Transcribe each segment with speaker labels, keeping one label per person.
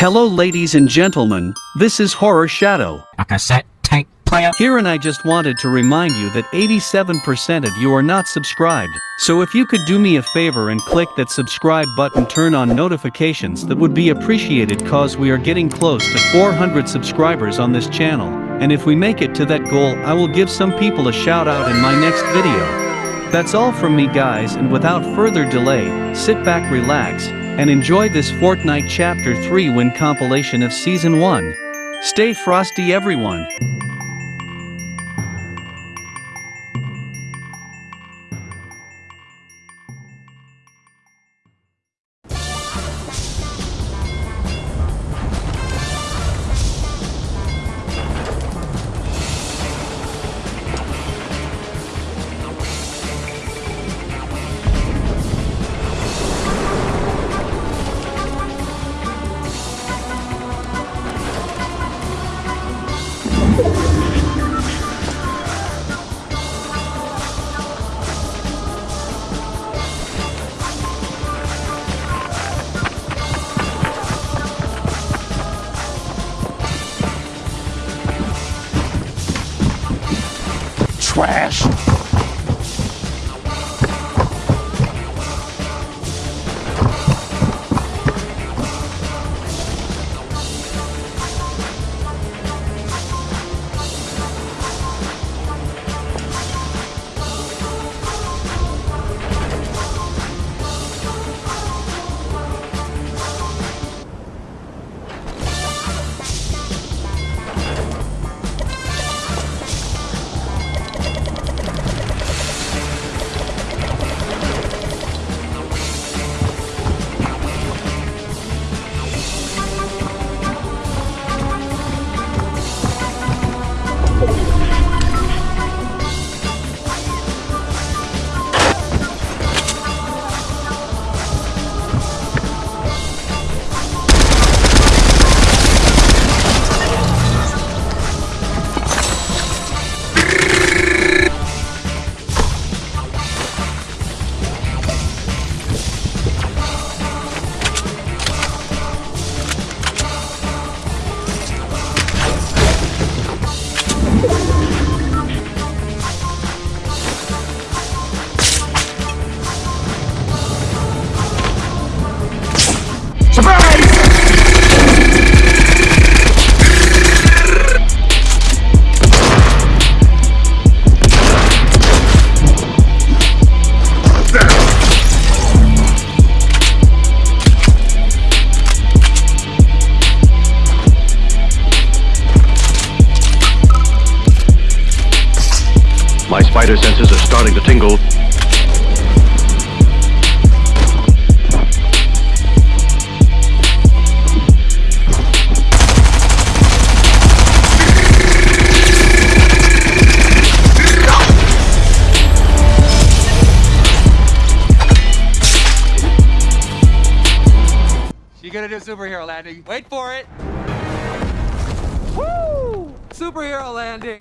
Speaker 1: Hello ladies and gentlemen, this is Horror Shadow.
Speaker 2: A cassette tape player.
Speaker 1: Here and I just wanted to remind you that 87% of you are not subscribed, so if you could do me a favor and click that subscribe button turn on notifications that would be appreciated cause we are getting close to 400 subscribers on this channel, and if we make it to that goal I will give some people a shout out in my next video. That's all from me guys and without further delay, sit back relax, and enjoy this Fortnite Chapter 3 win compilation of Season 1. Stay frosty everyone.
Speaker 3: Trash.
Speaker 4: My spider senses are starting to tingle.
Speaker 5: Superhero landing? Wait for it! Woo! Superhero landing!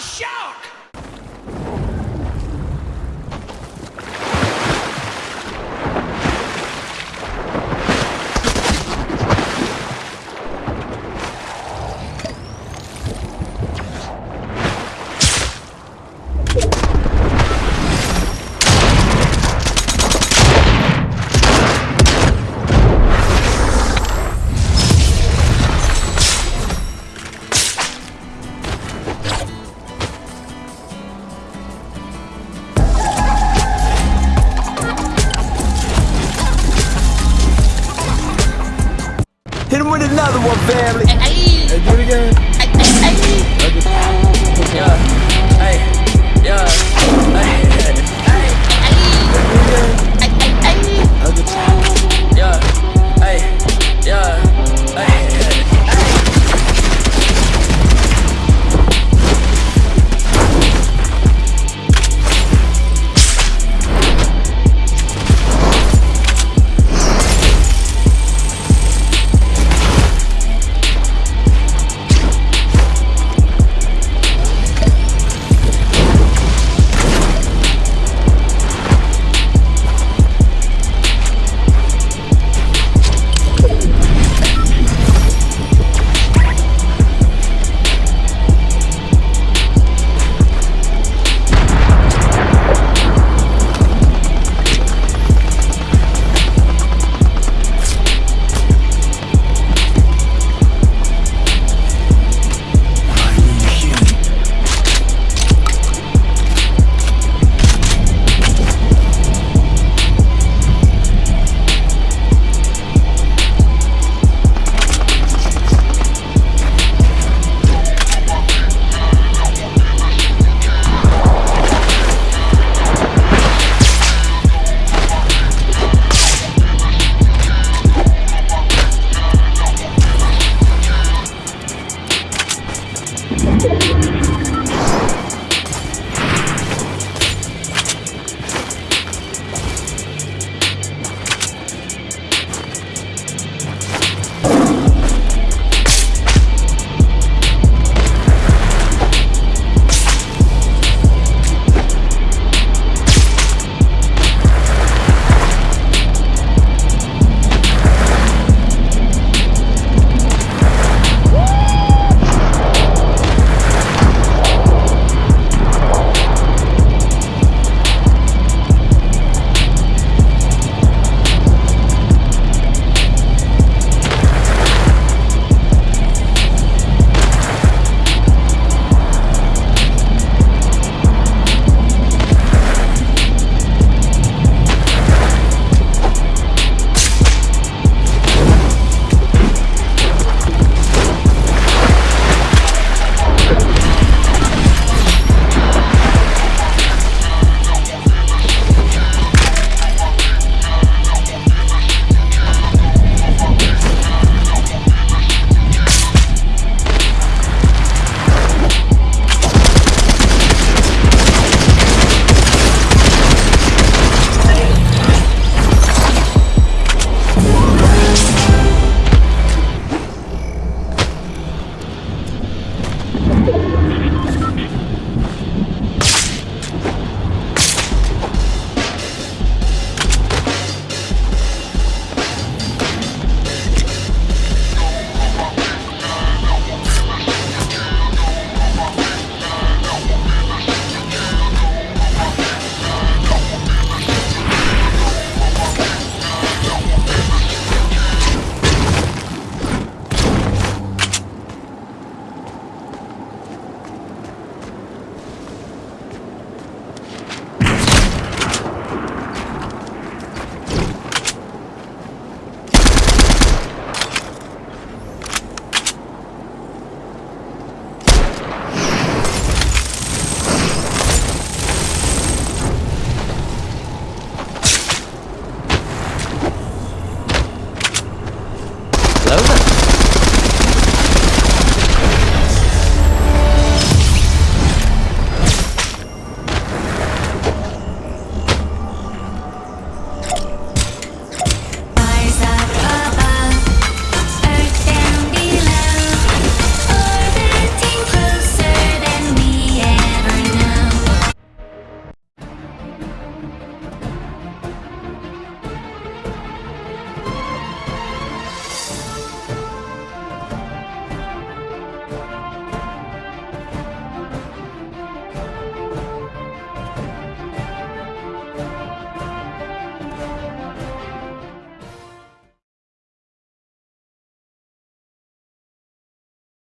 Speaker 3: a shout.